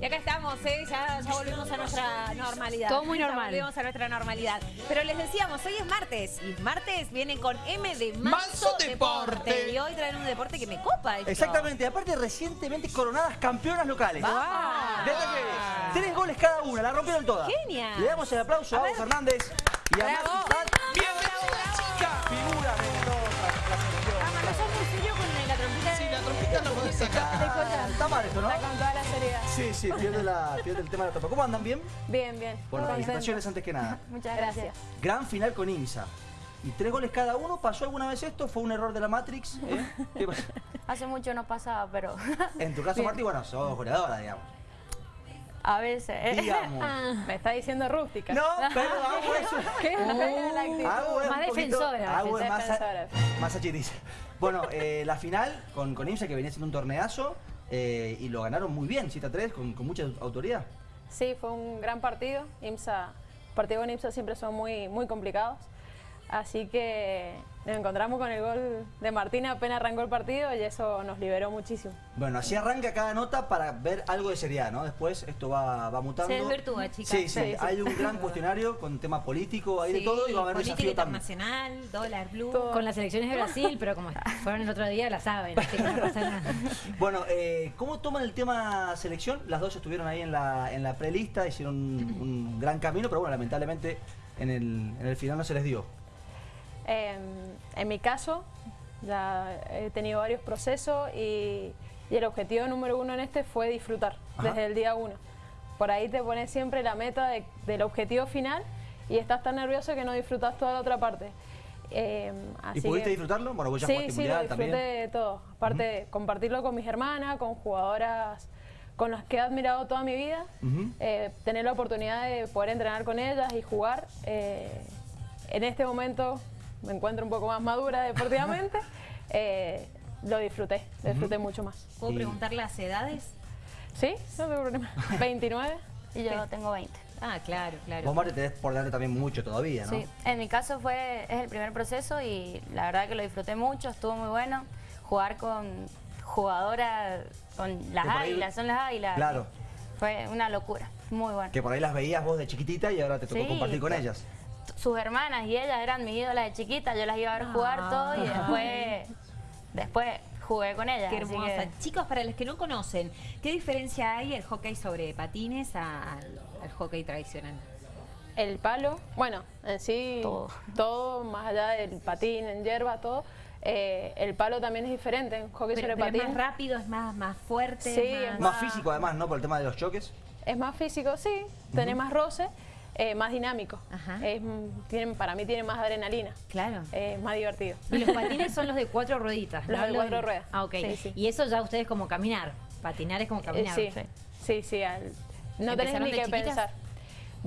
Y acá estamos, ¿eh? ya, ya volvemos a nuestra normalidad. Todo muy Ya normal. volvemos a nuestra normalidad. Pero les decíamos, hoy es martes. Y martes viene con M de Manso, Manso Deporte. Y hoy traen un deporte que me copa. esto. Exactamente, aparte recientemente coronadas campeonas locales. Tres goles cada una, la rompieron todas. Genial. Le damos el aplauso a, Agus Fernández y a Prat, ¡Bienvenida, chica! figura de toda la selección. Con la trompita. Sí, la trompita no podés sacar. Está mal esto, ¿no? Con toda la seriedad. Sí, sí, pierde, la, pierde el tema de la trompa. ¿Cómo andan bien? Bien, bien. Bueno, felicitaciones antes que nada. Muchas gracias. Gran final con IMSA. Y tres goles cada uno. ¿Pasó alguna vez esto? ¿Fue un error de la Matrix? ¿Eh? ¿Qué pasó? Hace mucho no pasaba, pero En tu caso. Martí, bueno, sos goleadora, digamos. A veces. Digamos. Me está diciendo rústica. No, pero hago eso. ¿Qué? Hago Más poquito- defensora, Hago más, defensora. más achiriza. Bueno, eh, la final con, con IMSA que venía siendo un torneazo eh, y lo ganaron muy bien, 7 a 3, con, con mucha autoridad. Sí, fue un gran partido. IMSA, partidos con IMSA siempre son muy, muy complicados. Así que nos encontramos con el gol de Martina apenas arrancó el partido y eso nos liberó muchísimo. Bueno, así arranca cada nota para ver algo de seriedad, ¿no? Después esto va, va mutando. Se desvirtúa, chicas. Sí, sí, Sí, sí. hay un gran cuestionario con tema político, hay de todo y va a haber política desafío también. internacional, dólar blue. Todo. Con las elecciones de Brasil, pero como fueron el otro día, la saben, así que no pasa nada. Bueno, eh, ¿cómo toman el tema selección? Las dos estuvieron ahí en la, en la prelista, hicieron un, un gran camino, pero bueno, lamentablemente en el, en el final no se les dio. Eh, en mi caso, ya he tenido varios procesos y, y el objetivo número uno en este fue disfrutar Ajá. desde el día uno. Por ahí te pones siempre la meta de- del objetivo final y estás tan nervioso que no disfrutas toda la otra parte. Eh, ¿Y así pudiste que- disfrutarlo? Bueno, vos ya sí, sí, lo disfruté también. de todo. Aparte, compartirlo con mis hermanas, con jugadoras con las que he admirado toda mi vida, eh, tener la oportunidad de poder entrenar con ellas y jugar. eh, en este momento me encuentro un poco más madura deportivamente, eh, lo disfruté, lo disfruté mucho más. ¿Puedo Y- preguntar las edades? ¿Sí? No tengo problema. 29. Y yo tengo 20. Ah, claro, claro. Vos, Marte, tenés por delante también mucho todavía, ¿no? Sí, en mi caso fue es el primer proceso y la verdad que lo disfruté mucho, estuvo muy bueno. Jugar con jugadoras, con las águilas, son las águilas. Claro. Fue una locura, muy bueno. Que por ahí las veías vos de chiquitita y ahora te tocó Sí, compartir con ellas. Sus hermanas y ellas eran mis ídolas de chiquita, yo las iba a ver jugar todo y después, después jugué con ellas. Qué hermosa. que- Chicos, para los que no conocen, ¿qué diferencia hay el hockey sobre patines al, al hockey tradicional? El palo, bueno, en sí, Todo. todo, más allá del patín, en hierba, todo. eh, el palo también es diferente en hockey Pero, sobre pero es patín. más rápido, es más, más fuerte. Sí, es es Más físico además, ¿no? Por el tema de los choques. Es más físico, sí, tiene más roce, eh, más dinámico. Ajá. Es, mm, tienen, para mí tiene más adrenalina, Claro. es más divertido. Y los patines son los de cuatro rueditas. Los de Los cuatro ruedas. Ah, ok. Sí, sí. Y eso ya ustedes como caminar. Patinar es como Eh, caminar. sí, sí, sí, al- no tenés ¿Empezaron ni que chiquitas? pensar.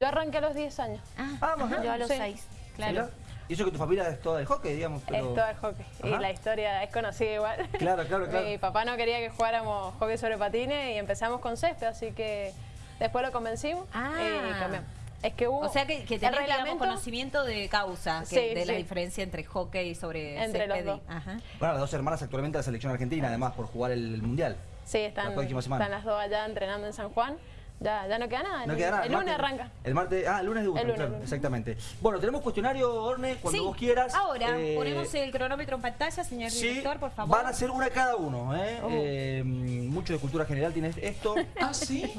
Yo arranqué a los 10 años, Ah, ajá. Yo a los Sí. 6. Mirá. Y eso que tu familia es toda de hockey, digamos. Pero... es todo el hockey. Y la historia es conocida igual. Claro, claro, claro. Mi papá no quería que jugáramos hockey sobre patines y empezamos con césped, así que después lo convencimos Ah. y cambiamos. Es que hubo O sea que, que tenés, digamos, conocimiento de causa, que- Sí, de la diferencia entre hockey sobre Entre los y- dos. Ajá. Bueno, las dos hermanas actualmente de la selección argentina, además, por jugar el, el mundial. Sí, están, La próxima semana. están las dos allá entrenando en San Juan. Ya, ya no queda nada. No el, queda nada. el lunes arranca. El martes, ah, el lunes debutan, El lunes, claro, exactamente. Bueno, tenemos cuestionario, Orne, cuando Sí, vos quieras. Ahora, Eh, ponemos el cronómetro en pantalla, señor Sí, director, por favor. van a ser una cada uno, ¿eh? Eh, mucho de cultura general tiene esto. ¿Ah, sí?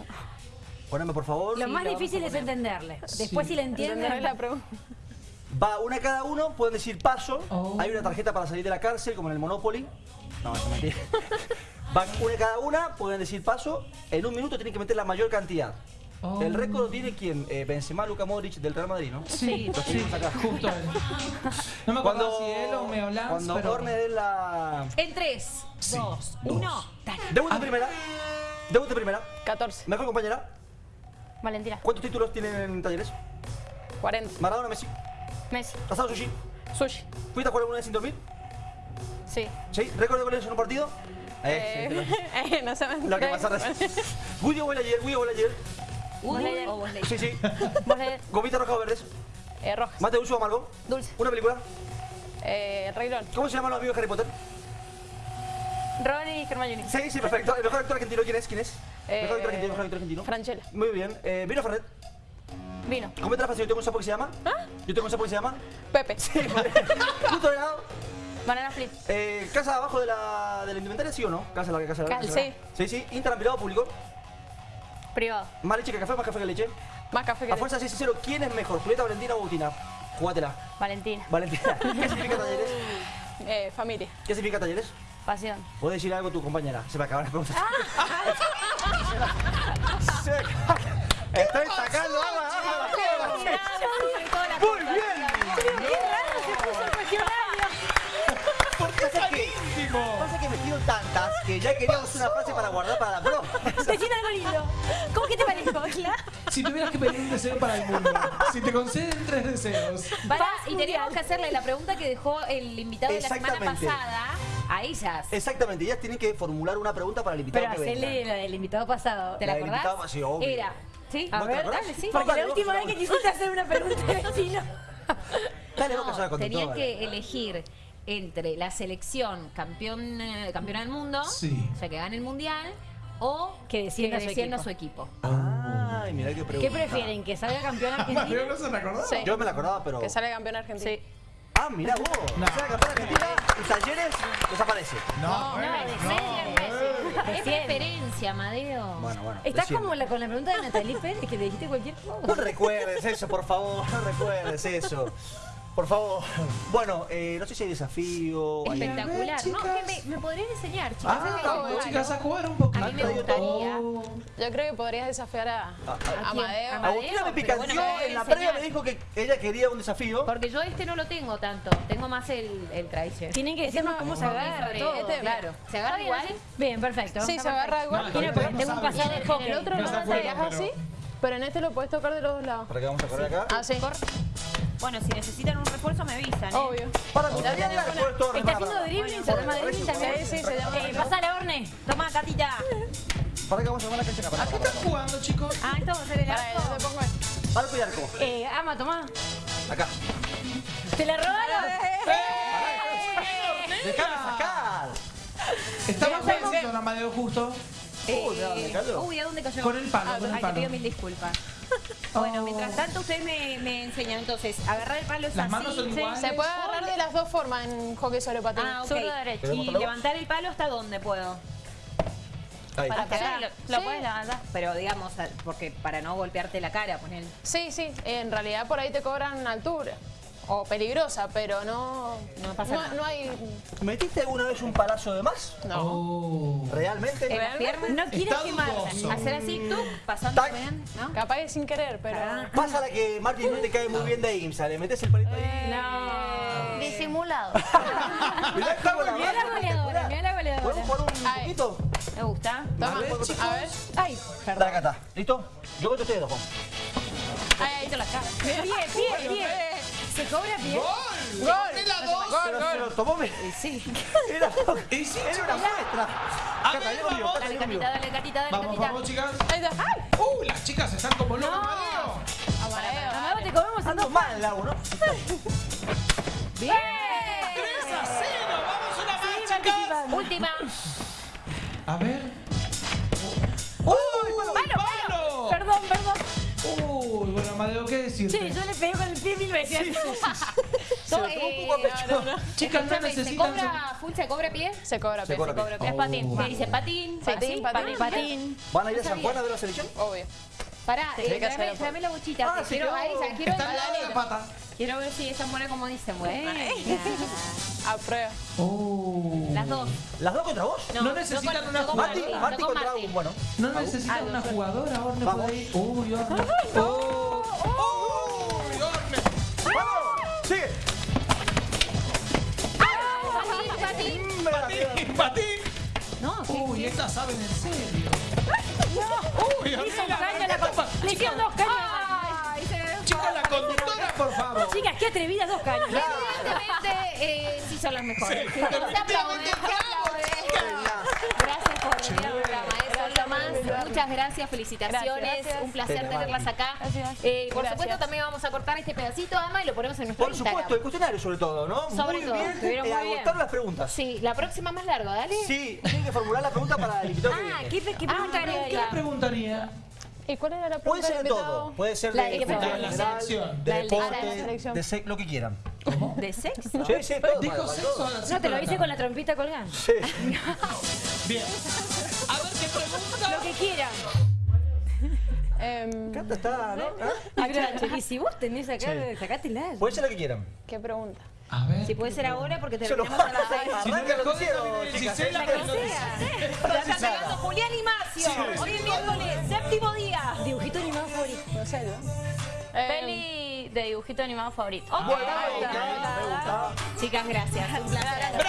Poneme, por favor. Lo Sí, más lo difícil es entenderle. Después si le ¿Entendés entienden... la pregunta? Va una cada uno, pueden decir paso. Oh. Hay una tarjeta para salir de la cárcel, como en el Monopoly. No, eso es mentira. Van una cada una, pueden decir paso. En un minuto tienen que meter la mayor cantidad. Oh. El récord tiene quien? Eh, Benzema, Luka Modric del Real Madrid, ¿no? Sí, tenemos acá. Justo él. No me acuerdo si él o Cuando pero... Orne dé la... En 3, 2, 1, dale. Primera. Debute primera. 14, Mejor compañera. Valentina. ¿Cuántos títulos tienen en talleres? 40. Maradona, Messi. Messi. Asado Sushi. Sushi. ¿Fuiste a jugar alguna vez sin dormir? Sí. ¿Sí? ¿Récord de goles en un partido? Eh, sí, Eh, no se me lo que pasa recién. Woody o ayer, Woody o ayer. O lees. Sí, sí. Gomita roja o verdes. eh, Rojas. Mate dulce o amargo. Dulce. Una película. Eh, el Rey León. ¿Cómo se llaman los amigos de Harry Potter? Ron y Hermione. Sí, sí, perfecto. ¿El mejor actor argentino quién es? ¿Quién es? Mejor que argentino, mejor que argentino. Franchella. Muy bien. Eh, ¿Vino Fernet? Vino. ¿Cómo te la fácil? Yo tengo un sapo que se llama. ¿Ah? Yo tengo un sapo que se llama. Pepe. Justo de lado. Banana split. Eh, ¿Casa abajo de la, de la indumentaria, sí o no? ¿Casa larga, casa larga? Cal- casa larga? Sí, sí. ¿Instagram privado público? Privado. ¿Más leche que café, más café que leche? Más café que A fuerza 6 y 0, ¿quién es mejor? ¿Julieta, Valentina o Agustina? Jugátela. Valentina. Valentina. ¿Qué significa talleres? eh, familia. ¿Qué significa talleres? Pasión. ¿Puedes decir algo a tu compañera? Se me acaban las preguntas. Me acaba- Estoy sacando agua, agua, agua. Muy bien. Pasa que, pasa que me tiro tantas que ya queríamos una frase para guardar para la pro. Decir algo lindo. ¿Cómo que te parezco, Cla? Si tuvieras que pedir un deseo para el mundo, si te conceden tres deseos. Pará, y tenemos que hacerle la pregunta que dejó el invitado de la semana pasada a ellas. Exactamente, ellas tienen que formular una pregunta para el invitado Pero que venga. hacerle la del invitado pasado. ¿Te la La acordás? invitado, sí, obvio. Era. ¿Sí? A ¿No te ver, acordás? dale, sí. Porque la última vez que quisiste hacer una pregunta de vecino. Dale, vos que No, la tenían que elegir entre la selección campeón, eh, campeona del mundo, Sí. o sea, que gane el mundial, o Que descienda su descienda equipo. su equipo. Ay, mirá qué pregunta. ¿Qué prefieren? ¿Que salga campeón argentino? no se la acordaba. Sí. Yo me la acordaba, pero... Que sale campeón argentino. Sí. Ah, mirá vos. No. O sea, argentina y talleres desaparece. No, bueno, Es Desciende. preferencia, Amadeo. Bueno, bueno. Estás como la, con la pregunta de Natalie Pérez que le dijiste cualquier cosa. No recuerdes eso, por favor. No recuerdes eso. Por favor. Bueno, eh, no sé si hay desafío. hay- Espectacular. No, chicas. que me, me podrían enseñar, chicas. Ah, vamos, chicas, a jugar un poquito. A mí me gustaría. Yo creo que podrías desafiar a, a Amadeo. Amadeo, Agustina me pero picanteó bueno, me voy a en la previa, me dijo que ella quería un desafío. Porque yo este no lo tengo tanto. Tengo más el, el tradition. Tienen que decirnos cómo se agarra todo. este, claro. ¿Se agarra Está bien, igual? así. Bien, perfecto. Sí, se agarra igual. Todavía porque no tengo un sabe. pasado de En el otro No lo pero- así, pero en este lo puedes tocar de los dos lados. Para que vamos a correr acá. Ah, sí. Bueno, si necesitan un refuerzo me avisan. ¿eh? Obvio. Para la vida después todo Está haciendo para- dribbling, se llama dribbling también. Sí, sí, se llama Eh, pasale, Orne. Toma, Catita. Para que vamos a armar la cancha acá. ¿A qué están jugando, chicos? Ah, esto va a ser el arco. esto. Arco y arco. Eh, ama, tomá. Acá. ¿Te la robaron? Déjame sacar. Estaba pensando en Amadeo justo. Uy, ¿de dónde cayó? Uy, ¿a dónde cayó? Con el palo, con el Ay, te pido mil disculpas. Bueno, Oh. mientras tanto ustedes me, me enseñan. Entonces, agarrar el palo es Las así. manos son Sí. iguales. Se puede agarrar de las dos formas en hockey sobre patín. Ah, ok. Zurdo derecho. Y levantar el palo hasta dónde puedo. Ahí. Para pegar. ahí Lo Sí. puedes levantar. Pero digamos, porque para no golpearte la cara, poner. Sí, sí. En realidad por ahí te cobran altura. O peligrosa, pero no. No pasa nada. No hay. ¿Metiste alguna vez un palazo de más? No. Oh. ¿Realmente? En las piernas. No quieres Está quemarla. Hacer así, tú, pasando bien, ¿no? Capaz que sin querer, pero. Ah. Pasa la que Martín no te cae muy bien de IMSA. Le metes el palito ahí. No. Disimulado. Mirá que buena Mira la goleadora, mira la goleadora. ¿Podemos jugar un Ay. poquito? ¿Me gusta? Toma. A ver, chicos. A ver. Ay, Dale, acá está. ¿Listo? Yo cuento ustedes dos, Juan. Ahí, ahí te la cara. pie, pie, pie. ¿Se cobra pie? ¡Gol! Gol. ¡Ponela dos! Gol, Pero gol. se lo tomó me- Sí. Era, Y sí, era una muestra. A ver, vamos. Dale, catita, dale, catita, dale, Vamos, catita. vamos, chicas. Ahí está. ¡Ay! ¡Uh! Las chicas están como locas, Amadeo. Amadeo, Mamá, dale. te comemos en Ando dos mal, Lau, ¿no? Bien. 3 a 0. Vamos una más, chicas. Última. A ver. Bueno, Amadeo, ¿qué decirte? Sí, yo le pegué con el pie mil veces. Se lo tomó un poco a pecho. Chicas, no ¿Se necesitan... cobra full, se cobra pie? Se cobra Se pie. cobra Se cobra pie. Es patín. ¿Qué dice? ¿Patín? Patín, ¿Así? patín. Patín. ¿Van a ir a San Juan a ver la selección? Obvio. Pará, eh, tráeme, la bochita. Ah, sí, quiero, ahí, ya, quiero, Está al lado de la pata. quiero ver si esa buena como dicen. Bueno. A prueba. Oh. Las dos. ¿Las dos contra vos? No necesitan yo con- una yo con contra. Agus, bueno. No necesitan una jugadora, Orne Vamos. puede ir. Uy, Orne. ¡Oh! ¡Patín! No, ¿qué? Uy, estas saben en serio. Uy, Le hizo un amiga, caño a la ¿qué co- Le hicieron dos caños. Ay, se ve Chica, la conductora, por favor. Chicas, qué atrevida, dos caños. Evidentemente, eh, sí son las mejores. Definitivamente bravo, chica. Gracias por venir al programa. Eso es lo más. invitarme. muchas gracias, felicitaciones, Gracias, gracias. un placer De tenerlas acá. Gracias. Eh, por Gracias. supuesto también vamos a cortar este pedacito, Ama, y lo ponemos en nuestro Por Instagram. supuesto, el cuestionario sobre todo, ¿no? Sobre muy todo, bien, estuvieron eh, muy bien. agotar las preguntas. Sí, la próxima más larga, dale. Sí, tienen que formular la pregunta para el invitado que Ah, viene. ¿qué, qué Ah, preguntaría? ¿Qué le preguntaría? ¿Y cuál era la pregunta Puede ser de todo. Puede ser La de de qué pregunta? La selección. de deporte, selección. de sex, lo que quieran. ¿De sexo? Sí, sí, todo. Dijo sexo No, te lo de hice con la trompita colgando. Sí. Bien. A ver qué pregunta. Lo que quieran. Em, Canta está, ¿no? ¿Ah? Y si vos tenés acá, Sí. sacátela. Puede ser la que quieran. ¿Qué pregunta? A ver. Si puede ser ahora porque Se lo a seis. Si no lo chicas. ¿eh? que lo- Ya está llegando Julián y Macio. Hoy es miércoles, séptimo día. Dibujito animado favorito. No sé, ¿no? Em, Peli de dibujito animado favorito. Bueno, me. Chicas, gracias. Un placer.